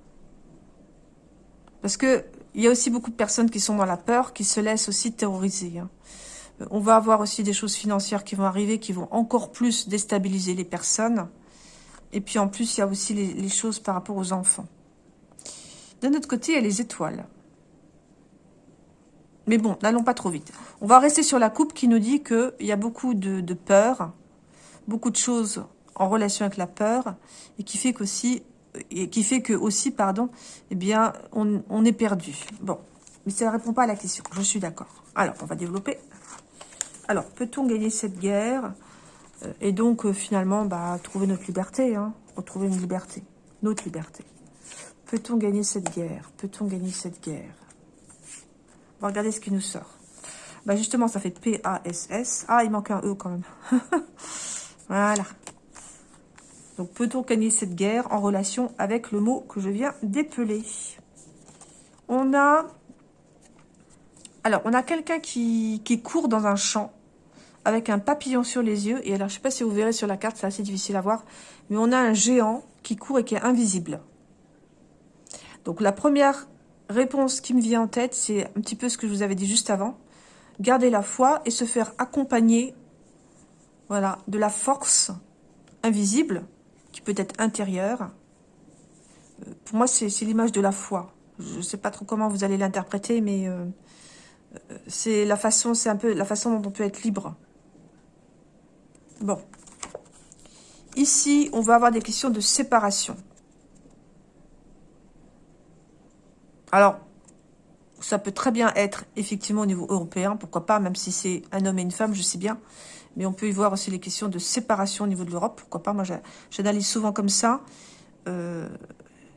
Parce que il y a aussi beaucoup de personnes qui sont dans la peur, qui se laissent aussi terroriser. Hein. On va avoir aussi des choses financières qui vont arriver, qui vont encore plus déstabiliser les personnes. Et puis en plus, il y a aussi les, choses par rapport aux enfants. D'un autre côté, il y a les étoiles. Mais bon, n'allons pas trop vite. On va rester sur la coupe qui nous dit qu'il y a beaucoup de, peur, beaucoup de choses en relation avec la peur, et qui fait qu'aussi et qui fait que aussi, pardon, eh bien, on, est perdu. Bon, mais ça ne répond pas à la question. Je suis d'accord. Alors, on va développer. Alors, peut-on gagner cette guerre euh, Et donc, euh, finalement, bah, trouver notre liberté, hein, retrouver une liberté, notre liberté. Peut-on gagner cette guerre Peut-on gagner cette guerre? Va regarder ce qui nous sort. Bah, justement, ça fait P-A-S-S. Ah, il manque un E quand même. voilà. Donc, peut-on gagner cette guerre en relation avec le mot que je viens d'épeler? On a... Alors, on a quelqu'un qui, qui court dans un champ avec un papillon sur les yeux. Et alors, je ne sais pas si vous verrez sur la carte, c'est assez difficile à voir. Mais on a un géant qui court et qui est invisible. Donc, la première réponse qui me vient en tête, c'est un petit peu ce que je vous avais dit juste avant. Garder la foi et se faire accompagner voilà, de la force invisible qui peut être intérieure. Euh, pour moi, c'est l'image de la foi. Je ne sais pas trop comment vous allez l'interpréter, mais euh, euh, c'est un peu la façon dont on peut être libre. Bon. Ici, on va avoir des questions de séparation. Alors, ça peut très bien être effectivement au niveau européen, pourquoi pas, même si c'est un homme et une femme, je sais bien. Mais on peut y voir aussi les questions de séparation au niveau de l'Europe. Pourquoi pas Moi, j'analyse souvent comme ça. Euh,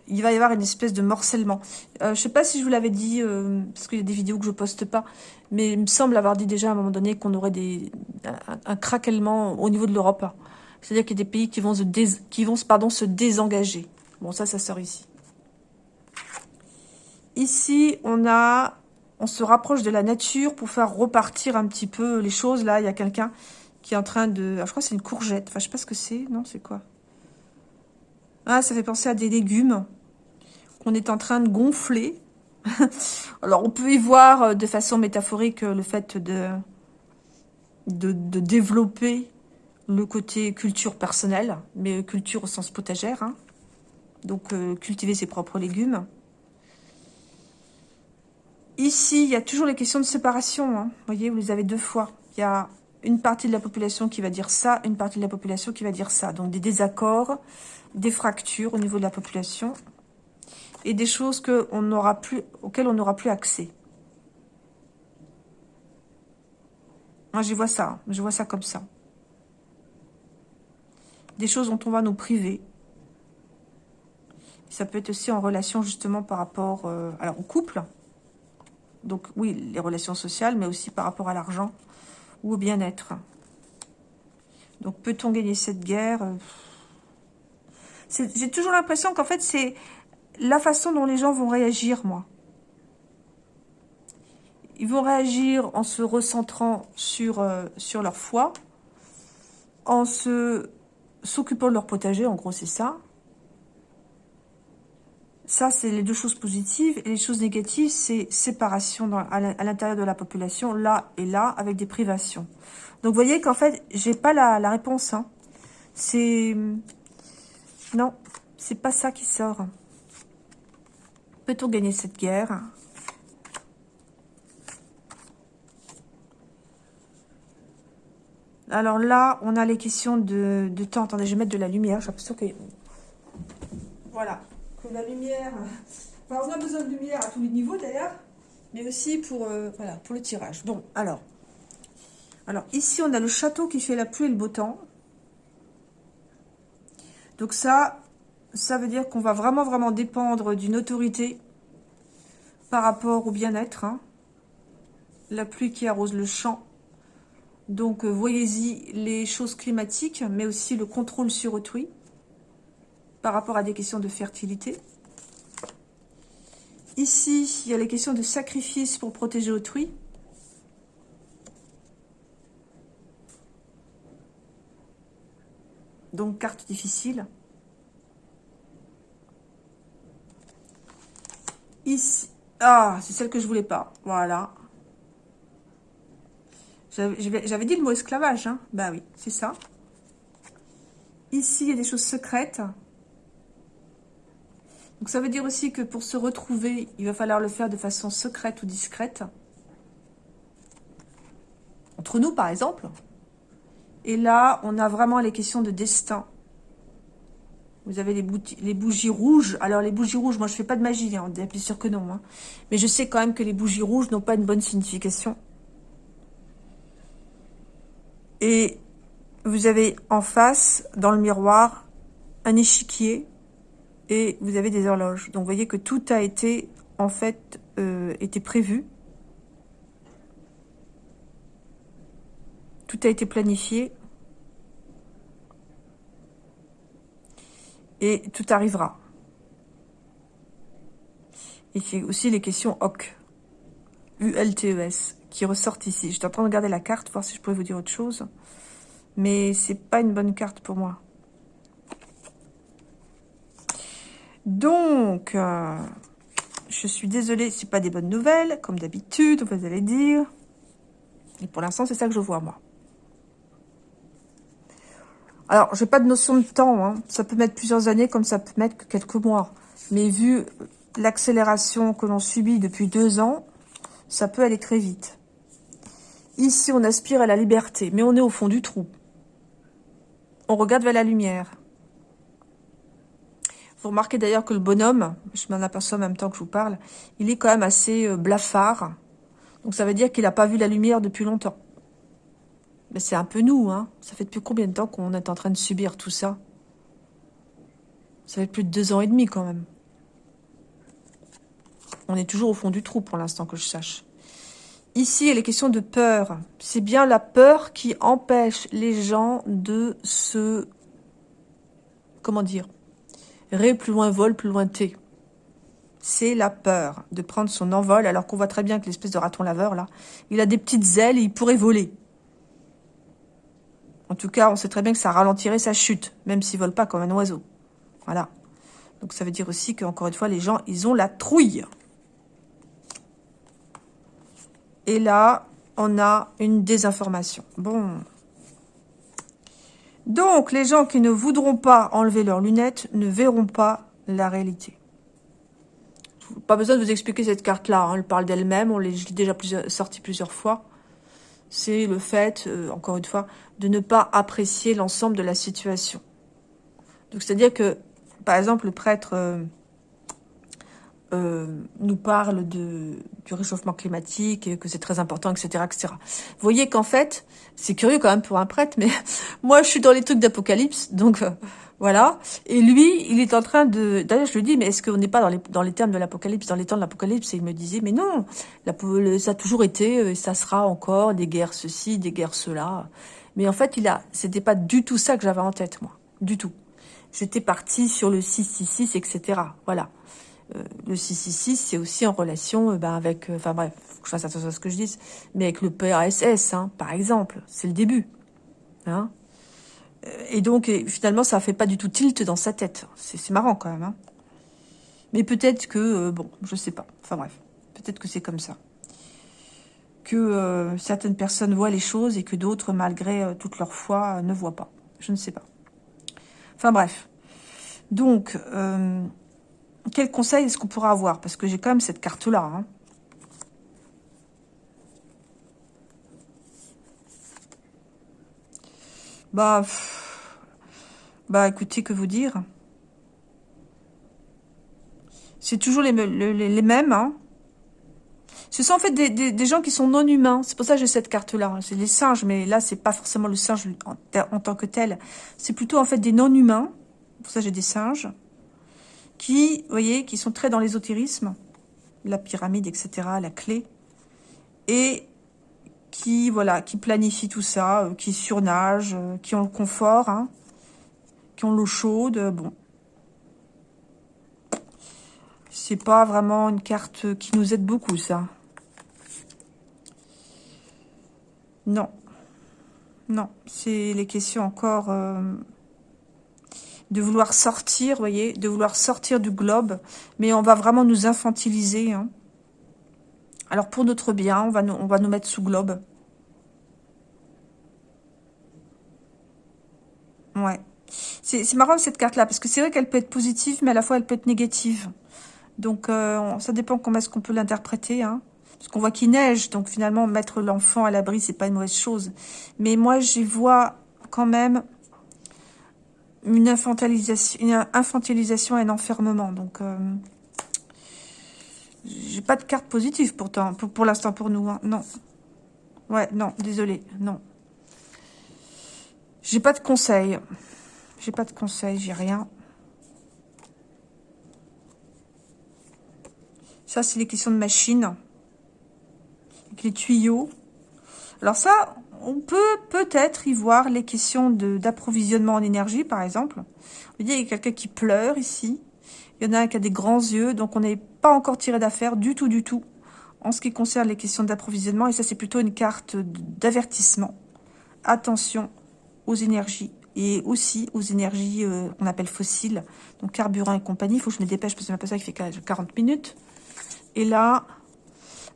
il va y avoir une espèce de morcellement. Euh, je ne sais pas si je vous l'avais dit, euh, parce qu'il y a des vidéos que je poste pas, mais il me semble avoir dit déjà à un moment donné qu'on aurait un, craquellement au niveau de l'Europe. C'est-à-dire qu'il y a des pays qui vont, se, qui vont se désengager. Bon, ça, ça sort ici. Ici, on se rapproche de la nature pour faire repartir un petit peu les choses. Là, il y a quelqu'un qui est en train de... Ah, je crois que c'est une courgette. Enfin, je sais pas ce que c'est. Non, c'est quoi? Ah, ça fait penser à des légumes qu'on est en train de gonfler. Alors, on peut y voir euh, de façon métaphorique euh, le fait de, de, développer le côté culture personnelle, mais culture au sens potagère. Hein. Donc, euh, cultiver ses propres légumes. Ici, il y a toujours les questions de séparation. Hein. Vous voyez, vous les avez deux fois. Il y a une partie de la population qui va dire ça, une partie de la population qui va dire ça. Donc des désaccords, des fractures au niveau de la population et des choses que on plus, auxquelles on n'aura plus accès. Moi, je vois ça. Je vois ça comme ça. Des choses dont on va nous priver. Ça peut être aussi en relation justement par rapport euh, alors, au couple, donc oui, les relations sociales, mais aussi par rapport à l'argent ou au bien-être. Donc peut-on gagner cette guerre? J'ai toujours l'impression qu'en fait, c'est la façon dont les gens vont réagir, moi. Ils vont réagir en se recentrant sur, euh, leur foi, en se s'occupant de leur potager, en gros c'est ça, ça, c'est les deux choses positives. Et les choses négatives, c'est séparation à l'intérieur de la population, là et là, avec des privations. Donc, vous voyez qu'en fait, j'ai pas la, réponse. Hein. C'est... Non, c'est pas ça qui sort. Peut-on gagner cette guerre? Alors là, on a les questions de, de temps. Attendez, je vais mettre de la lumière. J'ai l'impression que... Voilà la lumière... On a besoin de lumière à tous les niveaux d'ailleurs, mais aussi pour, euh, voilà, pour le tirage. Bon, alors... Alors, ici, on a le château qui fait la pluie et le beau temps. Donc ça, ça veut dire qu'on va vraiment, vraiment dépendre d'une autorité par rapport au bien-être. Hein. La pluie qui arrose le champ. Donc, euh, voyez-y les choses climatiques, mais aussi le contrôle sur autrui par rapport à des questions de fertilité. Ici, il y a les questions de sacrifice pour protéger autrui. Donc, carte difficile. Ici. Ah, c'est celle que je voulais pas. Voilà. J'avais dit le mot esclavage. Bah oui, c'est ça. Ici, il y a des choses secrètes. Donc ça veut dire aussi que pour se retrouver, il va falloir le faire de façon secrète ou discrète. Entre nous, par exemple. Et là, on a vraiment les questions de destin. Vous avez les, bougies rouges. Alors, les bougies rouges, moi, je fais pas de magie, hein, bien sûr que non. Hein. Mais je sais quand même que les bougies rouges n'ont pas une bonne signification. Et vous avez en face, dans le miroir, un échiquier et vous avez des horloges. Donc vous voyez que tout a été en fait euh, été prévu. Tout a été planifié. Et tout arrivera. Et c'est aussi les questions OC. U-L-T-E-S. Qui ressortent ici. J'étais en train de regarder la carte, voir si je pouvais vous dire autre chose. Mais c'est pas une bonne carte pour moi. Donc, euh, je suis désolée, ce pas des bonnes nouvelles, comme d'habitude, vous allez dire. Et pour l'instant, c'est ça que je vois, moi. Alors, j'ai pas de notion de temps. Hein. Ça peut mettre plusieurs années, comme ça peut mettre que quelques mois. Mais vu l'accélération que l'on subit depuis deux ans, ça peut aller très vite. Ici, on aspire à la liberté, mais on est au fond du trou. On regarde vers la lumière. Vous remarquez d'ailleurs que le bonhomme, je m'en aperçois en même temps que je vous parle, il est quand même assez euh, blafard. Donc ça veut dire qu'il n'a pas vu la lumière depuis longtemps. Mais c'est un peu nous, hein. Ça fait depuis combien de temps qu'on est en train de subir tout ça? Ça fait plus de deux ans et demi quand même. On est toujours au fond du trou pour l'instant que je sache. Ici, il est question de peur. C'est bien la peur qui empêche les gens de se... Comment dire Ré plus loin vol, plus loin T. c'est la peur de prendre son envol, alors qu'on voit très bien que l'espèce de raton laveur, là, il a des petites ailes et il pourrait voler. En tout cas, on sait très bien que ça ralentirait sa chute, même s'il vole pas comme un oiseau. Voilà. Donc ça veut dire aussi qu'encore une fois, les gens, ils ont la trouille. Et là, on a une désinformation. Bon. Donc, les gens qui ne voudront pas enlever leurs lunettes ne verront pas la réalité. Pas besoin de vous expliquer cette carte-là. Hein. Elle parle d'elle-même. On l'a déjà plusieurs, sorti plusieurs fois. C'est le fait, euh, encore une fois, de ne pas apprécier l'ensemble de la situation. Donc, c'est-à-dire que, par exemple, le prêtre euh, euh, nous parle de, du réchauffement climatique, et que c'est très important, etc., etc. Vous voyez qu'en fait, c'est curieux quand même pour un prêtre, mais moi, je suis dans les trucs d'apocalypse, donc euh, voilà. Et lui, il est en train de... D'ailleurs, je lui dis, mais est-ce qu'on n'est pas dans les, dans les termes de l'apocalypse, dans les temps de l'apocalypse? Et il me disait, mais non, la, ça a toujours été, euh, et ça sera encore, des guerres ceci, des guerres cela. Mais en fait, il a, c'était pas du tout ça que j'avais en tête, moi. Du tout. J'étais partie sur le 666, etc. Voilà. Euh, le 666, c'est aussi en relation euh, ben, avec... Euh, enfin bref, faut que je fasse attention à ce que je dis. Mais avec le PRSS, hein, par exemple. C'est le début. Hein et donc, finalement, ça fait pas du tout tilt dans sa tête. C'est marrant, quand même. Hein mais peut-être que... bon, je sais pas. Enfin bref. Peut-être que c'est comme ça que certaines personnes voient les choses et que d'autres, malgré toute leur foi, ne voient pas. Je ne sais pas. Enfin bref. Donc, quel conseil est-ce qu'on pourra avoir? Parce que j'ai quand même cette carte-là. Hein. Bah, bah, écoutez, que vous dire? C'est toujours les, les mêmes, hein ce sont en fait des, gens qui sont non humains. C'est pour ça que j'ai cette carte-là. C'est les singes, mais là, c'est pas forcément le singe en, tant que tel. C'est plutôt en fait des non humains. Pour ça, j'ai des singes qui, voyez, qui sont très dans l'ésotérisme, la pyramide, etc., la clé, et qui, voilà, qui planifient tout ça, euh, qui surnagent, euh, qui ont le confort, hein, qui ont l'eau chaude, bon. C'est pas vraiment une carte qui nous aide beaucoup, ça. Non. Non, c'est les questions encore euh, de vouloir sortir, voyez, de vouloir sortir du globe, mais on va vraiment nous infantiliser. Hein. Alors pour notre bien, on va, nous, mettre sous globe. Ouais. C'est marrant cette carte-là, parce que c'est vrai qu'elle peut être positive, mais à la fois elle peut être négative. Donc euh, ça dépend comment est-ce qu'on peut l'interpréter. Hein. Parce qu'on voit qu'il neige, donc finalement, mettre l'enfant à l'abri, c'est pas une mauvaise chose. Mais moi, j'y vois quand même une infantilisation, et un enfermement. Donc, euh, j'ai pas de carte positive pourtant, pour, pour l'instant pour nous. Hein. Non. Ouais, non, désolé, non. J'ai pas de conseils. J'ai pas de conseils, j'ai rien. Ça, c'est les questions de machine les tuyaux. Alors ça, on peut peut-être y voir les questions d'approvisionnement en énergie, par exemple. Vous voyez, il y a quelqu'un qui pleure ici. Il y en a un qui a des grands yeux, donc on n'est pas encore tiré d'affaire du tout, du tout, en ce qui concerne les questions d'approvisionnement. Et ça, c'est plutôt une carte d'avertissement. Attention aux énergies et aussi aux énergies euh, qu'on appelle fossiles, donc carburant et compagnie. Il faut que je me dépêche parce que ça qui fait 40 minutes. Et là,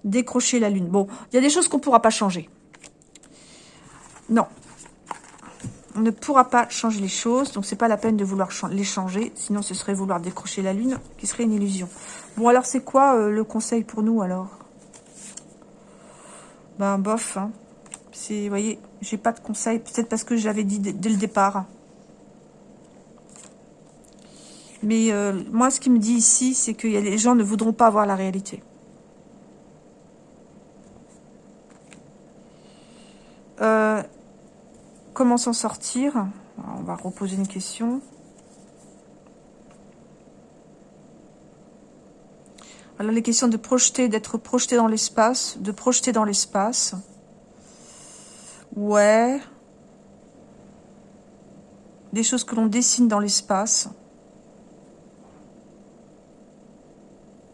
décrocher la lune. Bon, il y a des choses qu'on ne pourra pas changer. Non. On ne pourra pas changer les choses, donc c'est pas la peine de vouloir les changer, sinon ce serait vouloir décrocher la lune, qui serait une illusion. Bon, alors c'est quoi euh, le conseil pour nous, alors? Ben, bof, hein. Vous voyez, j'ai pas de conseil, peut-être parce que j'avais dit dès le départ. Mais euh, moi, ce qui me dit ici, c'est que les gens ne voudront pas voir la réalité. Euh, comment s'en sortir On va reposer une question. Alors les questions de projeter, d'être projeté dans l'espace, de projeter dans l'espace. Ouais. Des choses que l'on dessine dans l'espace.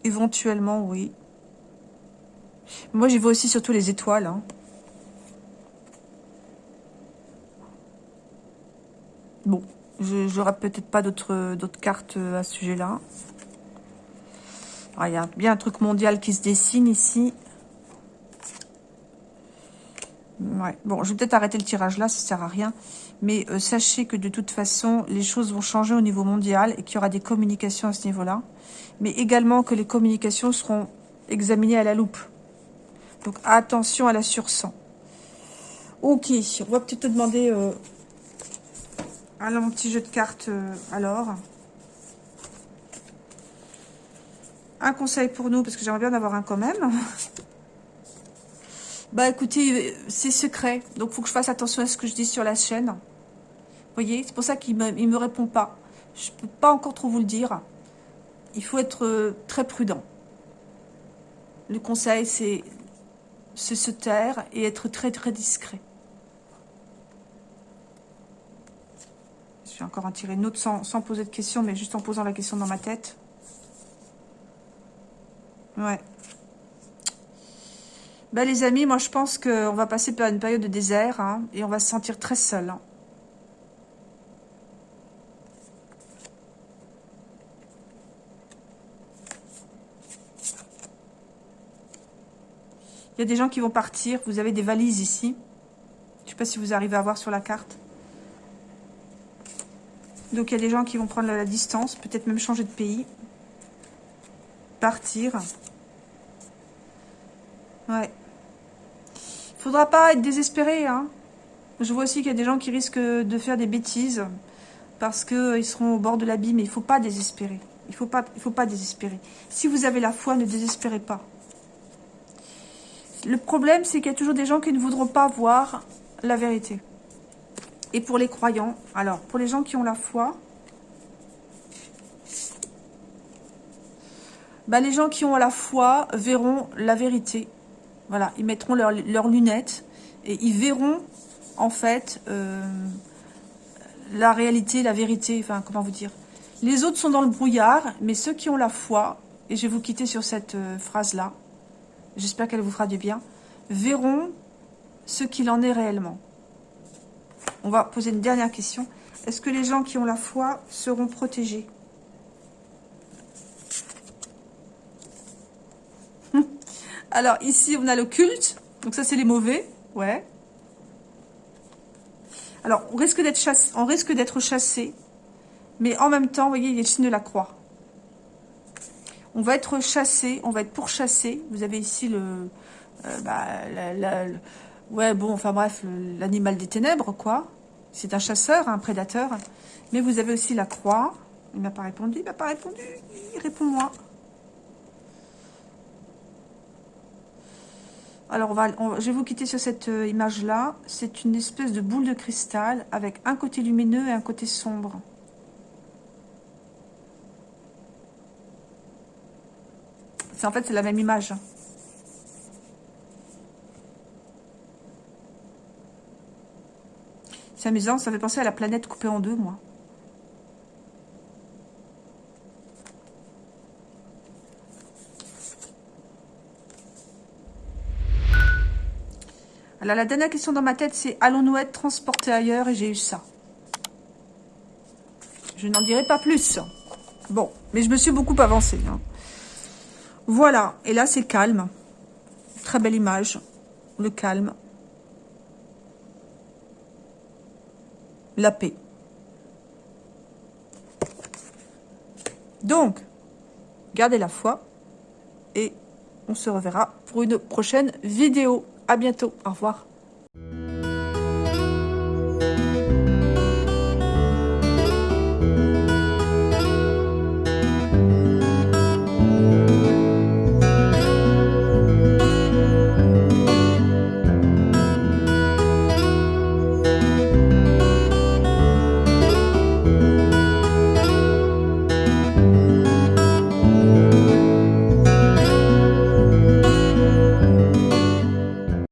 Éventuellement, oui. Moi, j'y vois aussi surtout les étoiles. Hein. Bon, je n'aurai peut-être pas d'autres cartes à ce sujet-là. Ah, il y a bien un truc mondial qui se dessine ici. Bon, je vais peut-être arrêter le tirage là, ça sert à rien. Mais euh, sachez que de toute façon, les choses vont changer au niveau mondial et qu'il y aura des communications à ce niveau-là. Mais également que les communications seront examinées à la loupe. Donc attention à la sursang. Ok, on va peut-être te demander euh, un petit jeu de cartes euh, alors. Un conseil pour nous, parce que j'aimerais bien en avoir un quand même. Bah écoutez, c'est secret. Donc, il faut que je fasse attention à ce que je dis sur la chaîne. Vous voyez, c'est pour ça qu'il ne me, me répond pas. Je ne peux pas encore trop vous le dire. Il faut être euh, très prudent. Le conseil, c'est se taire et être très très discret. Je vais encore en tirer une autre sans, sans poser de questions, mais juste en posant la question dans ma tête. Ouais. Bah, les amis, moi je pense qu'on va passer par une période de désert hein, et on va se sentir très seul. Hein. Il y a des gens qui vont partir. Vous avez des valises ici. Je ne sais pas si vous arrivez à voir sur la carte. Donc, il y a des gens qui vont prendre la distance. Peut-être même changer de pays. Partir. Ouais faudra pas être désespéré. Hein. Je vois aussi qu'il y a des gens qui risquent de faire des bêtises parce qu'ils euh, seront au bord de l'abîme. Il faut pas désespérer. Il faut, faut pas désespérer. Si vous avez la foi, ne désespérez pas. Le problème, c'est qu'il y a toujours des gens qui ne voudront pas voir la vérité. Et pour les croyants, alors, pour les gens qui ont la foi, bah, les gens qui ont la foi verront la vérité voilà, ils mettront leurs lunettes et ils verront en fait euh, la réalité, la vérité, enfin comment vous dire. Les autres sont dans le brouillard, mais ceux qui ont la foi, et je vais vous quitter sur cette euh, phrase-là, j'espère qu'elle vous fera du bien, verront ce qu'il en est réellement. On va poser une dernière question. Est-ce que les gens qui ont la foi seront protégés? Alors, ici, on a le culte. Donc, ça, c'est les mauvais. Ouais. Alors, on risque d'être chassé, chassé. Mais en même temps, vous voyez, il y a le signe de la croix. On va être chassé, on va être pourchassé. Vous avez ici le... Euh, bah, ouais, bon, enfin bref, l'animal des ténèbres, quoi. C'est un chasseur, un prédateur. Mais vous avez aussi la croix. Il m'a pas répondu, il m'a pas répondu. Réponds-moi. Alors, je vais vous quitter sur cette euh, image-là. C'est une espèce de boule de cristal avec un côté lumineux et un côté sombre. En fait, c'est la même image. C'est amusant, ça fait penser à la planète coupée en deux, moi. la dernière question dans ma tête, c'est allons-nous être transportés ailleurs? Et j'ai eu ça. Je n'en dirai pas plus. Bon, mais je me suis beaucoup avancée. Hein. Voilà, et là c'est calme. Très belle image. Le calme. La paix. Donc, gardez la foi et on se reverra pour une prochaine vidéo. À bientôt. Au revoir.